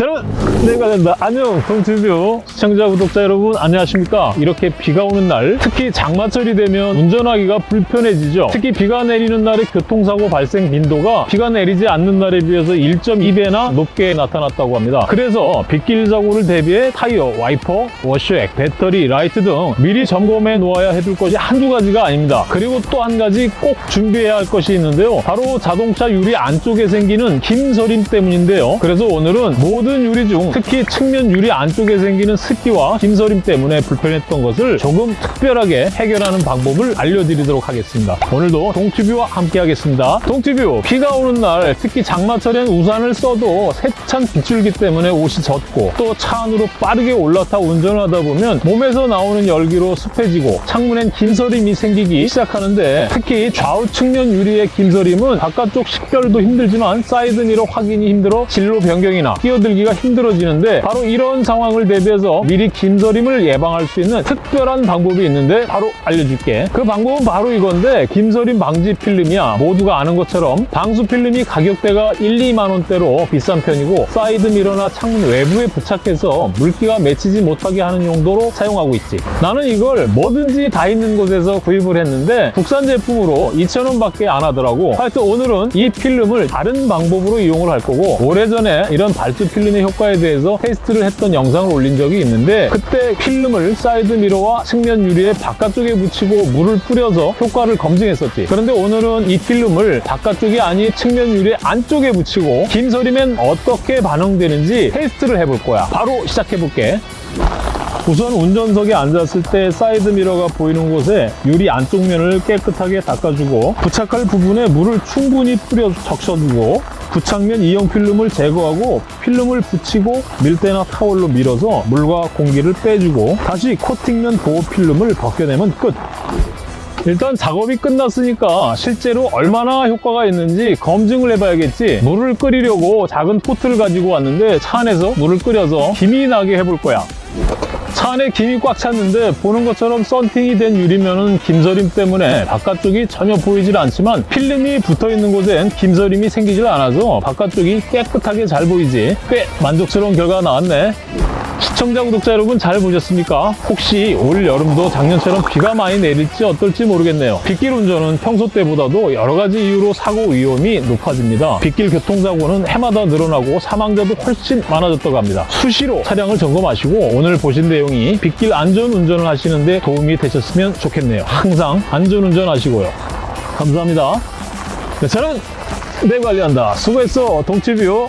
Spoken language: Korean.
여러분 내가 된다. 안녕 동튜뷰 시청자 구독자 여러분 안녕하십니까? 이렇게 비가 오는 날 특히 장마철이 되면 운전하기가 불편해지죠. 특히 비가 내리는 날의 교통사고 발생 빈도가 비가 내리지 않는 날에 비해서 1.2배나 높게 나타났다고 합니다. 그래서 빗길 사고를 대비해 타이어, 와이퍼, 워셔액, 배터리, 라이트 등 미리 점검해 놓아야 해둘 것이 한두 가지가 아닙니다. 그리고 또 한 가지 꼭 준비해야 할 것이 있는데요. 바로 자동차 유리 안쪽에 생기는 김서림 때문인데요. 그래서 오늘은 모든 유리 중 특히 측면 유리 안쪽에 생기는 습기와 김서림 때문에 불편했던 것을 조금 특별하게 해결하는 방법을 알려드리도록 하겠습니다. 오늘도 동튜뷰와 함께 하겠습니다. 동튜뷰 비가 오는 날 특히 장마철엔 우산을 써도 세찬 빗줄기 때문에 옷이 젖고 또 차 안으로 빠르게 올라타 운전을 하다 보면 몸에서 나오는 열기로 습해지고 창문엔 김서림이 생기기 시작하는데 특히 좌우 측면 유리의 김서림은 바깥쪽 식별도 힘들지만 사이드 미러 확인이 힘들어 진로 변경이나 끼어들 기가 힘들어지는데 바로 이런 상황을 대비해서 미리 김서림을 예방할 수 있는 특별한 방법이 있는데 바로 알려줄게. 그 방법은 바로 이건데 김서림 방지 필름이야. 모두가 아는 것처럼 방수 필름이 가격대가 1, 2만 원대로 비싼 편이고 사이드 미러나 창문 외부에 부착해서 물기가 맺히지 못하게 하는 용도로 사용하고 있지. 나는 이걸 뭐든지 다 있는 곳에서 구입을 했는데 국산 제품으로 2,000원 밖에 안 하더라고. 하여튼 오늘은 이 필름을 다른 방법으로 이용을 할 거고 오래전에 이런 발수 필름의 효과에 대해서 테스트를 했던 영상을 올린 적이 있는데 그때 필름을 사이드 미러와 측면 유리의 바깥쪽에 붙이고 물을 뿌려서 효과를 검증했었지. 그런데 오늘은 이 필름을 바깥쪽이 아닌 측면 유리 안쪽에 붙이고 김서림엔 어떻게 반응되는지 테스트를 해볼 거야. 바로 시작해 볼게. 우선 운전석에 앉았을 때 사이드 미러가 보이는 곳에 유리 안쪽 면을 깨끗하게 닦아주고 부착할 부분에 물을 충분히 뿌려 적셔주고 부착면 이형 필름을 제거하고 필름을 붙이고 밀대나 타월로 밀어서 물과 공기를 빼주고 다시 코팅면 보호 필름을 벗겨내면 끝. 일단 작업이 끝났으니까 실제로 얼마나 효과가 있는지 검증을 해봐야겠지. 물을 끓이려고 작은 포트를 가지고 왔는데 차 안에서 물을 끓여서 김이 나게 해볼 거야 차 안에 김이 꽉 찼는데 보는 것처럼 썬팅이 된 유리면은 김서림 때문에 바깥쪽이 전혀 보이질 않지만 필름이 붙어 있는 곳엔 김서림이 생기질 않아서 바깥쪽이 깨끗하게 잘 보이지. 꽤 만족스러운 결과가 나왔네 시청자 구독자 여러분 잘 보셨습니까? 혹시 올 여름도 작년처럼 비가 많이 내릴지 어떨지 모르겠네요. 빗길 운전은 평소 때보다도 여러 가지 이유로 사고 위험이 높아집니다. 빗길 교통사고는 해마다 늘어나고 사망자도 훨씬 많아졌다고 합니다. 수시로 차량을 점검하시고 오늘 보신 내용이 빗길 안전 운전을 하시는데 도움이 되셨으면 좋겠네요. 항상 안전 운전 하시고요. 감사합니다. 네, 저는 내 관리한다. 수고했어, 동치뷰.